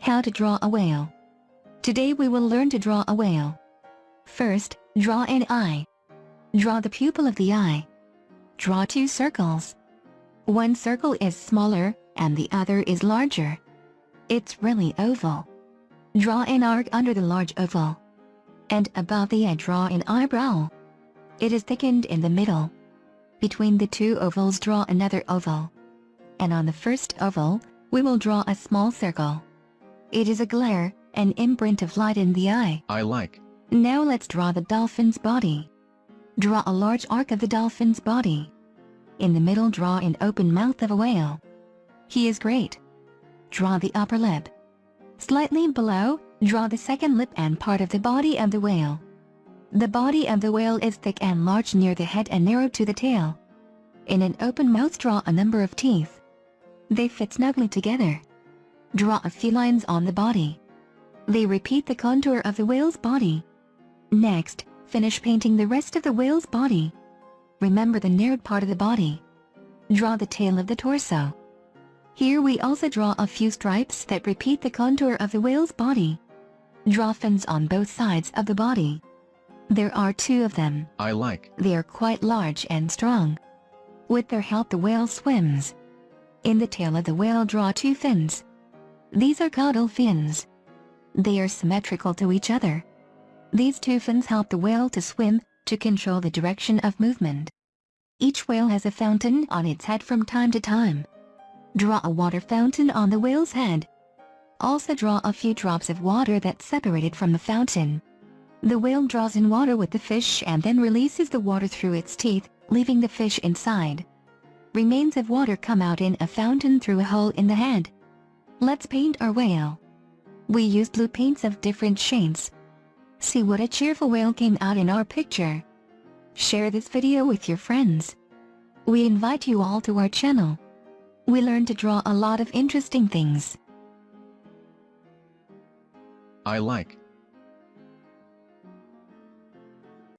How to draw a whale. Today we will learn to draw a whale. First, draw an eye. Draw the pupil of the eye. Draw two circles. One circle is smaller, and the other is larger. It's really oval. Draw an arc under the large oval. And above the eye draw an eyebrow. It is thickened in the middle. Between the two ovals draw another oval. And on the first oval, we will draw a small circle. It is a glare, an imprint of light in the eye. I like. Now let's draw the dolphin's body. Draw a large arc of the dolphin's body. In the middle draw an open mouth of a whale. He is great. Draw the upper lip. Slightly below, draw the second lip and part of the body of the whale. The body of the whale is thick and large near the head and narrow to the tail. In an open mouth draw a number of teeth. They fit snugly together. Draw a few lines on the body. They repeat the contour of the whale's body. Next, finish painting the rest of the whale's body. Remember the narrowed part of the body. Draw the tail of the torso. Here we also draw a few stripes that repeat the contour of the whale's body. Draw fins on both sides of the body. There are two of them. I like. They are quite large and strong. With their help the whale swims. In the tail of the whale draw two fins. These are caudal fins. They are symmetrical to each other. These two fins help the whale to swim, to control the direction of movement. Each whale has a fountain on its head from time to time. Draw a water fountain on the whale's head. Also draw a few drops of water that separated from the fountain. The whale draws in water with the fish and then releases the water through its teeth, leaving the fish inside. Remains of water come out in a fountain through a hole in the head. Let's paint our whale. We use blue paints of different shades. See what a cheerful whale came out in our picture. Share this video with your friends. We invite you all to our channel. We learn to draw a lot of interesting things. I like.